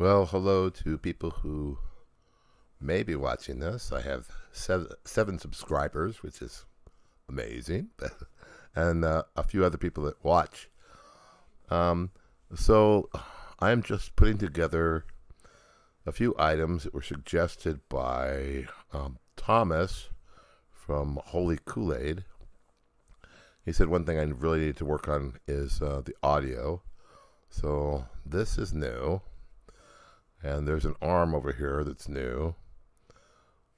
Well, hello to people who may be watching this. I have seven, seven subscribers, which is amazing, and uh, a few other people that watch. Um, so I'm just putting together a few items that were suggested by um, Thomas from Holy Kool Aid. He said one thing I really need to work on is uh, the audio. So this is new. And there's an arm over here that's new.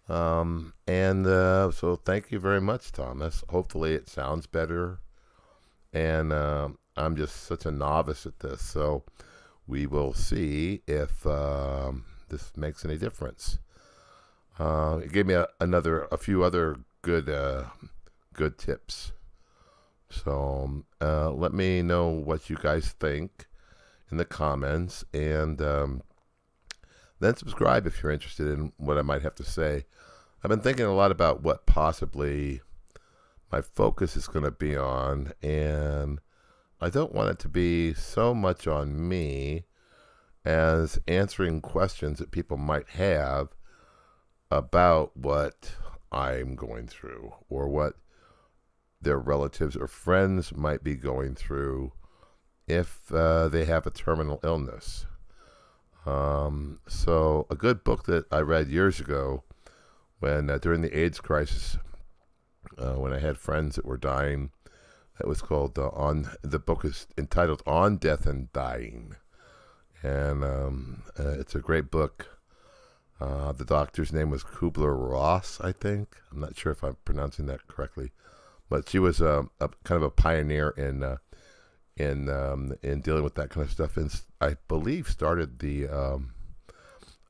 Um, and uh, so thank you very much, Thomas. Hopefully it sounds better. And uh, I'm just such a novice at this. So we will see if um, this makes any difference. Uh, it gave me a, another, a few other good, uh, good tips. So uh, let me know what you guys think in the comments, and um, then subscribe if you're interested in what I might have to say. I've been thinking a lot about what possibly my focus is going to be on, and I don't want it to be so much on me as answering questions that people might have about what I'm going through or what their relatives or friends might be going through if uh, they have a terminal illness. Um, so, a good book that I read years ago when uh, during the AIDS crisis, uh, when I had friends that were dying, it was called uh, on. The book is entitled "On Death and Dying," and um, uh, it's a great book. Uh, the doctor's name was Kubler Ross, I think. I'm not sure if I'm pronouncing that correctly, but she was a, a kind of a pioneer in uh, in um, in dealing with that kind of stuff, and I believe started the um,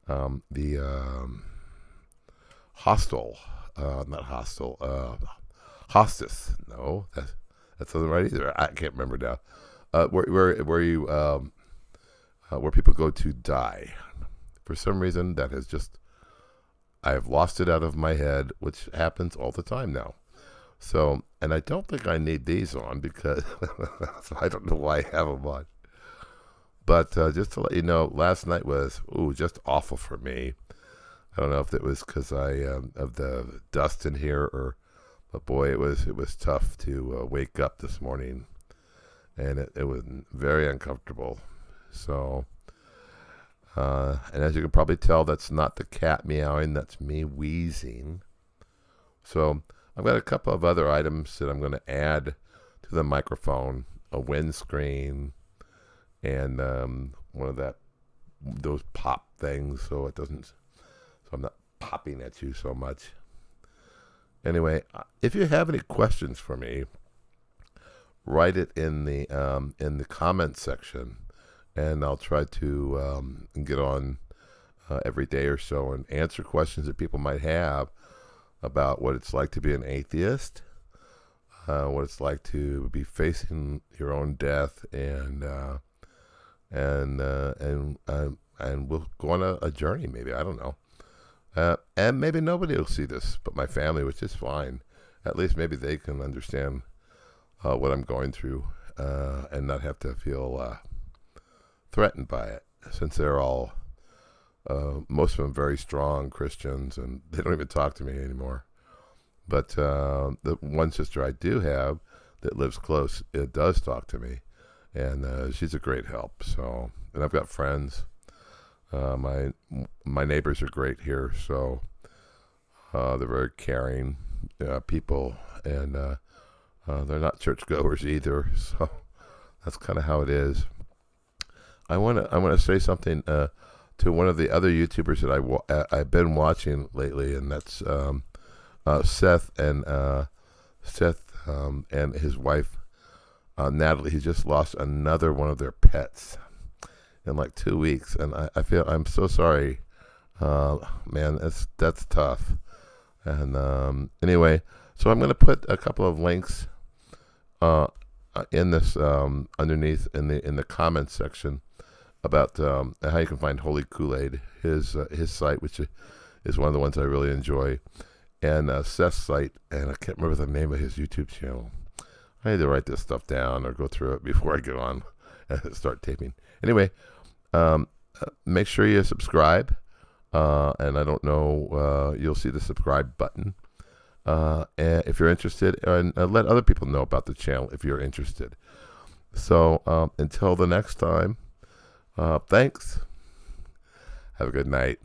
um, the um, hostel, uh, not hostel, uh. No, that's that's not right either. I can't remember now. Uh, where where where you um, uh, where people go to die. For some reason, that has just I have lost it out of my head, which happens all the time now. So, and I don't think I need these on because I don't know why I have them on. But uh, just to let you know, last night was ooh just awful for me. I don't know if it was because I um, of the dust in here or, but boy, it was it was tough to uh, wake up this morning, and it, it was very uncomfortable. So, uh, and as you can probably tell, that's not the cat meowing. That's me wheezing. So I've got a couple of other items that I'm going to add to the microphone: a windscreen and um, one of that those pop things, so it doesn't. So I'm not popping at you so much. Anyway, uh, if you have any questions for me, write it in the um, in the comment section, and I'll try to um, get on uh, every day or so and answer questions that people might have about what it's like to be an atheist, uh, what it's like to be facing your own death, and uh, and uh, and and and we'll go on a, a, journey. Maybe I don't know, uh, and maybe nobody will see this, but my family, which is fine. At least maybe they can understand uh, what I'm going through uh, and not have to feel threatened by it, since they're all uh, most of them very strong Christians, and they don't even talk to me anymore. But uh, the one sister I do have that lives close, it does talk to me, and uh, she's a great help. So, and I've got friends. Uh, my my neighbors are great here, so uh, they're very caring uh, people, and they're not churchgoers either. So that's kind of how it is. I want to I want to say something to one of the other YouTubers that I wa- I've been watching lately, and that's um, uh, Seth and uh, Seth um, and his wife uh, Natalie. He just lost another one of their pets in like two weeks, and I, I feel I'm so sorry, uh, man. That's that's tough. And um, anyway, so I'm going to put a couple of links uh, in this um, underneath in the in the comments section about um, how you can find Holy Kool Aid, his uh, his site, which is one of the ones I really enjoy, and uh, Seth's site, and I can't remember the name of his YouTube channel. I need to write this stuff down or go through it before I get on and start taping. Anyway, um, make sure you subscribe. Uh, and I don't know, uh, you'll see the subscribe button. Uh, and if you're interested, and uh, let other people know about the channel if you're interested. So um, until the next time, uh, thanks. Have a good night.